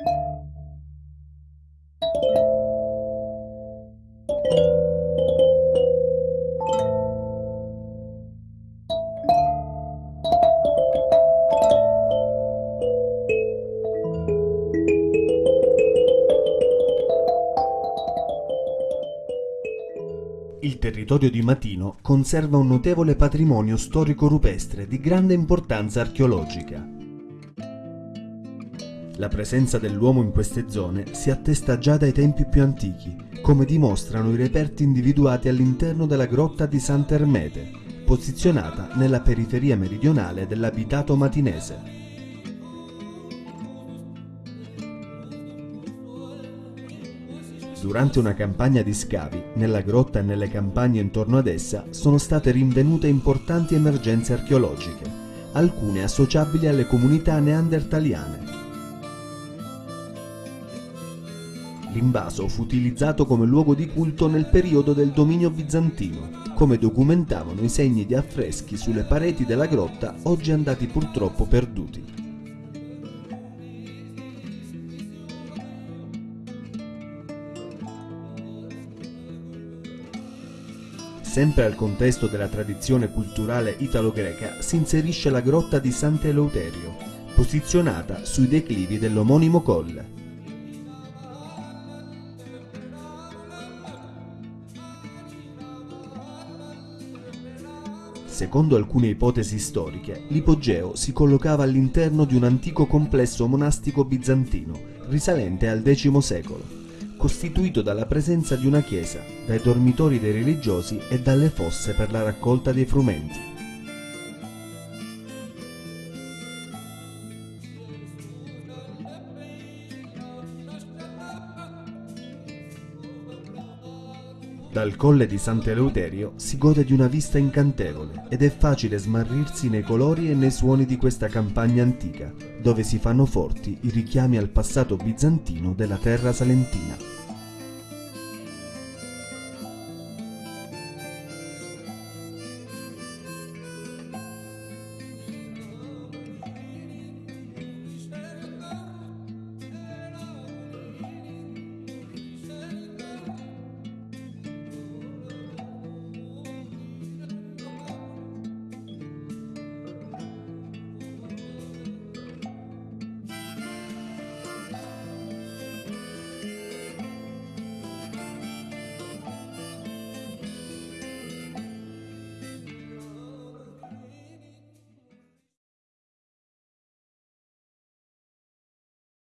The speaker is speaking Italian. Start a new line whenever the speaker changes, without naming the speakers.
Il territorio di Matino conserva un notevole patrimonio storico-rupestre di grande importanza archeologica. La presenza dell'uomo in queste zone si attesta già dai tempi più antichi, come dimostrano i reperti individuati all'interno della grotta di Sant'Ermete, posizionata nella periferia meridionale dell'abitato matinese. Durante una campagna di scavi, nella grotta e nelle campagne intorno ad essa sono state rinvenute importanti emergenze archeologiche, alcune associabili alle comunità neandertaliane. L'invaso fu utilizzato come luogo di culto nel periodo del dominio bizantino, come documentavano i segni di affreschi sulle pareti della grotta oggi andati purtroppo perduti. Sempre al contesto della tradizione culturale italo-greca si inserisce la grotta di Sant'Eleuterio, posizionata sui declivi dell'omonimo colle. Secondo alcune ipotesi storiche, l'ipogeo si collocava all'interno di un antico complesso monastico bizantino, risalente al X secolo costituito dalla presenza di una chiesa, dai dormitori dei religiosi e dalle fosse per la raccolta dei frumenti. Dal colle di Sant'Eleuterio si gode di una vista incantevole ed è facile smarrirsi nei colori e nei suoni di questa campagna antica, dove si fanno forti i richiami al passato bizantino della terra salentina.